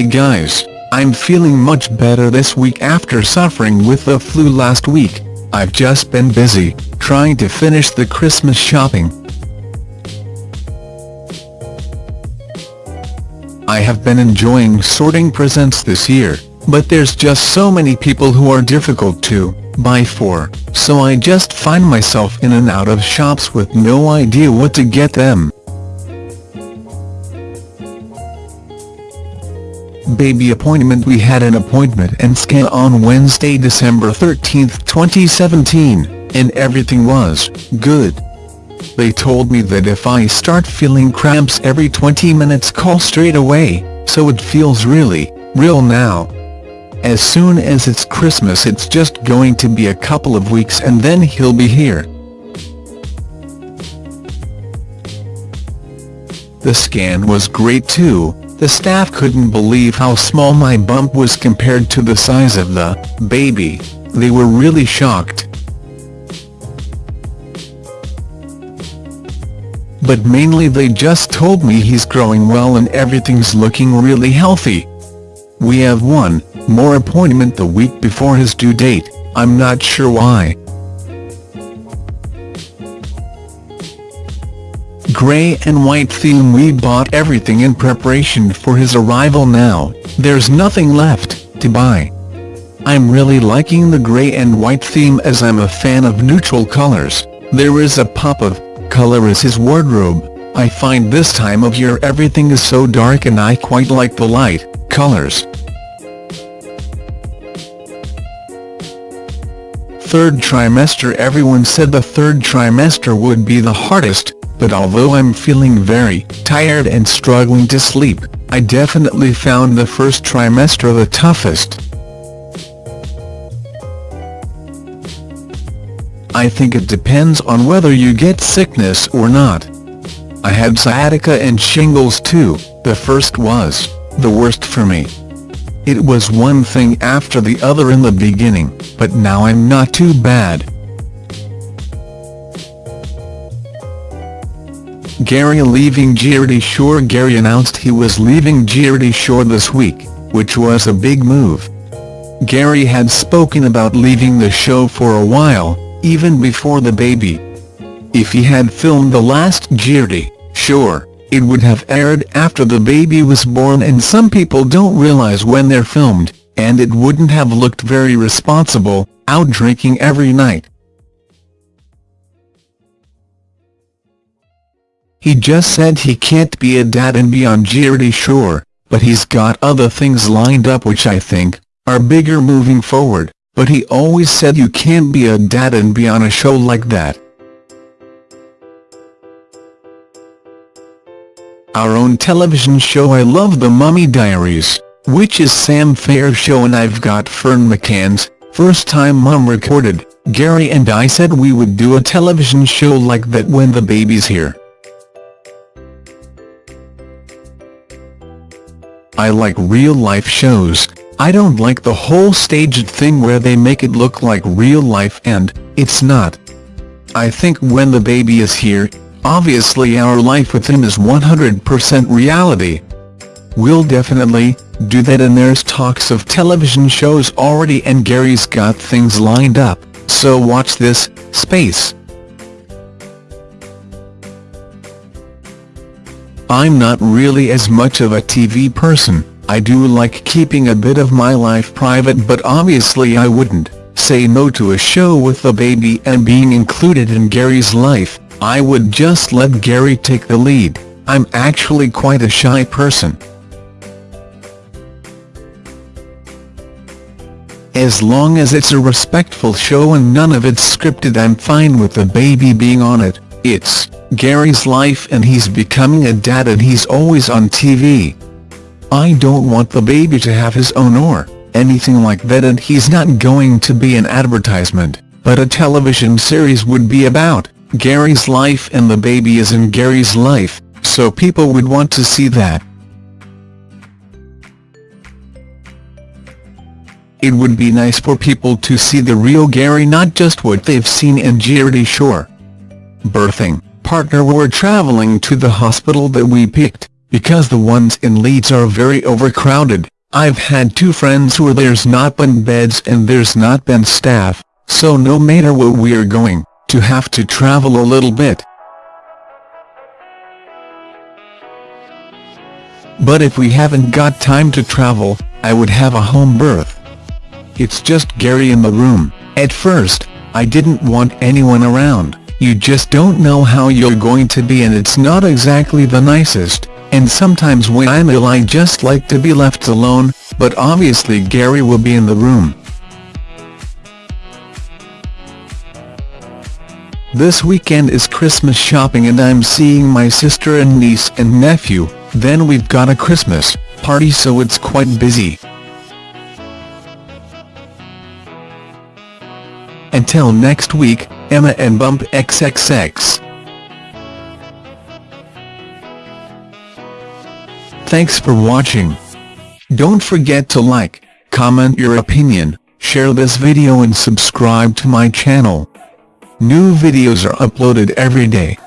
guys, I'm feeling much better this week after suffering with the flu last week. I've just been busy, trying to finish the Christmas shopping. I have been enjoying sorting presents this year, but there's just so many people who are difficult to buy for, so I just find myself in and out of shops with no idea what to get them. Baby appointment We had an appointment and scan on Wednesday December 13, 2017, and everything was good. They told me that if I start feeling cramps every 20 minutes call straight away, so it feels really, real now. As soon as it's Christmas it's just going to be a couple of weeks and then he'll be here. The scan was great too, the staff couldn't believe how small my bump was compared to the size of the baby, they were really shocked. But mainly they just told me he's growing well and everything's looking really healthy. We have one more appointment the week before his due date, I'm not sure why. Grey and white theme we bought everything in preparation for his arrival now, there's nothing left to buy. I'm really liking the grey and white theme as I'm a fan of neutral colors, there is a pop of color as his wardrobe, I find this time of year everything is so dark and I quite like the light colors. Third trimester Everyone said the third trimester would be the hardest, but although I'm feeling very tired and struggling to sleep, I definitely found the first trimester the toughest. I think it depends on whether you get sickness or not. I had sciatica and shingles too, the first was the worst for me. It was one thing after the other in the beginning, but now I'm not too bad. Gary leaving Geordie Shore Gary announced he was leaving Geordie Shore this week, which was a big move. Gary had spoken about leaving the show for a while, even before the baby. If he had filmed the last Geordie Shore, it would have aired after the baby was born and some people don't realize when they're filmed, and it wouldn't have looked very responsible, out drinking every night. He just said he can't be a dad and be on Geordie Shore, but he's got other things lined up which I think, are bigger moving forward, but he always said you can't be a dad and be on a show like that. Our own television show I love the Mummy Diaries, which is Sam Faiers' show and I've got Ferne McCann's, first time mum recorded, Gary and I said we would do a television show like that when the baby's here. I like real-life shows, I don't like the whole staged thing where they make it look like real life and, it's not. I think when the baby is here, obviously our life with him is 100% reality. We'll definitely do that and there's talks of television shows already and Gary's got things lined up, so watch this space. I'm not really as much of a TV person, I do like keeping a bit of my life private but obviously I wouldn't say no to a show with a baby and being included in Gary's life, I would just let Gary take the lead, I'm actually quite a shy person. As long as it's a respectful show and none of it's scripted I'm fine with the baby being on it, it's Gary's life and he's becoming a dad and he's always on TV. I don't want the baby to have his own or anything like that and he's not going to be an advertisement, but a television series would be about Gary's life and the baby is in Gary's life, so people would want to see that. It would be nice for people to see the real Gary not just what they've seen in Geordie Shore. Birthing partner were travelling to the hospital that we picked, because the ones in Leeds are very overcrowded, I've had two friends who there's not been beds and there's not been staff, so no matter where we're going, to have to travel a little bit. But if we haven't got time to travel, I would have a home birth. It's just Gary in the room. At first, I didn't want anyone around, you just don't know how you're going to be and it's not exactly the nicest, and sometimes when I'm ill I just like to be left alone, but obviously Gary will be in the room. This weekend is Christmas shopping and I'm seeing my sister and niece and nephew, then we've got a Christmas party so it's quite busy. Until next week, Emma and Bump XXX. Thanks for watching. Don't forget to like, comment your opinion, share this video and subscribe to my channel. New videos are uploaded every day.